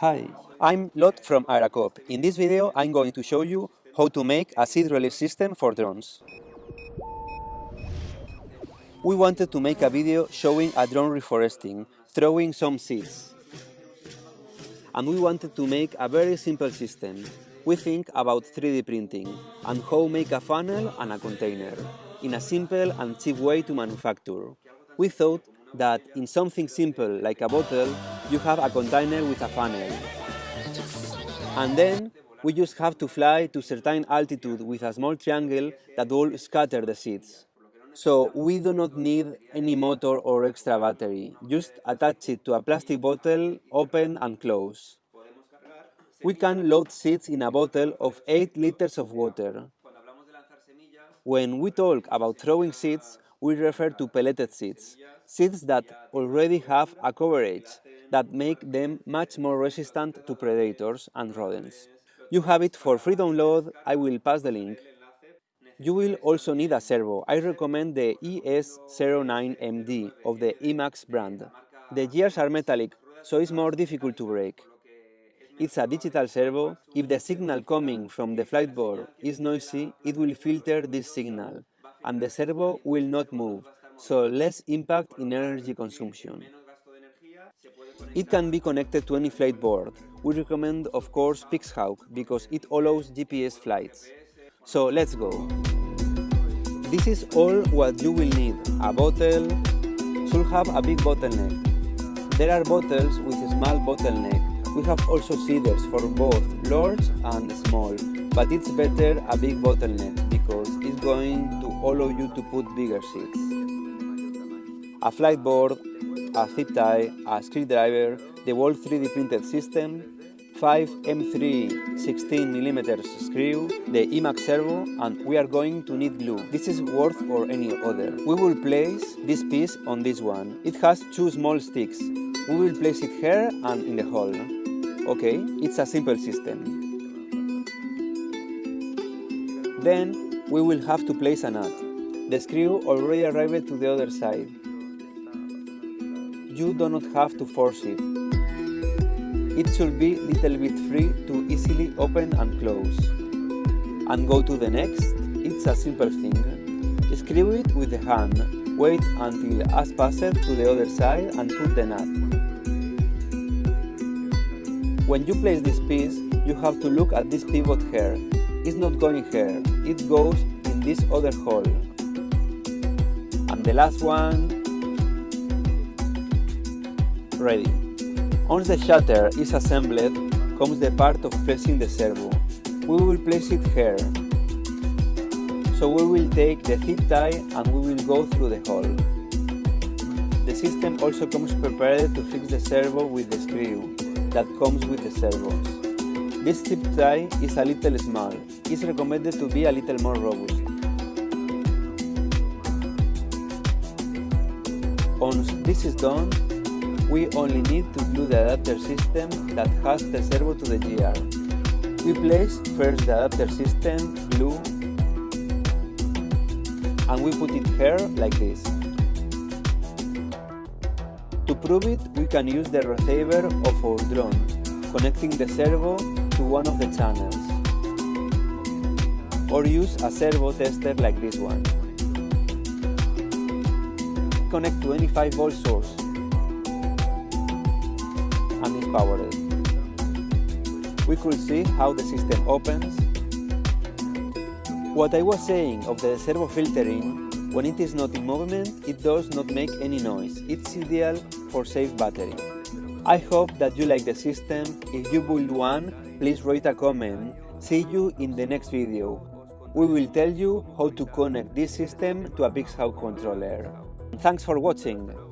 Hi, I'm Lot from Aeracop. In this video I'm going to show you how to make a seed release system for drones. We wanted to make a video showing a drone reforesting, throwing some seeds. And we wanted to make a very simple system. We think about 3D printing and how make a funnel and a container in a simple and cheap way to manufacture. We thought that in something simple like a bottle, you have a container with a funnel. And then we just have to fly to certain altitude with a small triangle that will scatter the seeds. So we do not need any motor or extra battery, just attach it to a plastic bottle, open and close. We can load seeds in a bottle of 8 liters of water. When we talk about throwing seeds, we refer to pelleted seeds, seeds that already have a coverage that make them much more resistant to predators and rodents. You have it for free download, I will pass the link. You will also need a servo. I recommend the ES09MD of the Emax brand. The gears are metallic, so it's more difficult to break. It's a digital servo. If the signal coming from the flight board is noisy, it will filter this signal, and the servo will not move, so less impact in energy consumption. It can be connected to any flight board. We recommend, of course, Pixhawk because it allows GPS flights. So let's go. This is all what you will need. A bottle should have a big bottleneck. There are bottles with a small bottleneck. We have also seeders for both large and small, but it's better a big bottleneck because it's going to allow you to put bigger seeds. A flight board, a zip tie, a screwdriver, the whole 3D printed system, 5 M3 16mm screw, the Emax servo, and we are going to need glue. This is worth for any other. We will place this piece on this one. It has two small sticks. We will place it here and in the hole. Okay, it's a simple system. Then we will have to place a nut. The screw already arrived to the other side. You do not have to force it. It should be little bit free to easily open and close. And go to the next, it's a simple thing. Screw it with the hand, wait until as passed to the other side and put the nut. When you place this piece, you have to look at this pivot here. It's not going here, it goes in this other hole. And the last one, ready. Once the shutter is assembled, comes the part of pressing the servo. We will place it here. So we will take the zip tie and we will go through the hole. The system also comes prepared to fix the servo with the screw that comes with the servos. This zip tie is a little small. It's recommended to be a little more robust. Once this is done, we only need to glue the adapter system that has the servo to the GR. We place first the adapter system, glue, and we put it here like this. To prove it, we can use the receiver of our drone, connecting the servo to one of the channels. Or use a servo tester like this one. Connect to any 5 volt source and. We could see how the system opens. What I was saying of the servo filtering, when it is not in movement, it does not make any noise. It's ideal for safe battery. I hope that you like the system. If you build one, please write a comment. See you in the next video. We will tell you how to connect this system to a Pixhawk controller. Thanks for watching.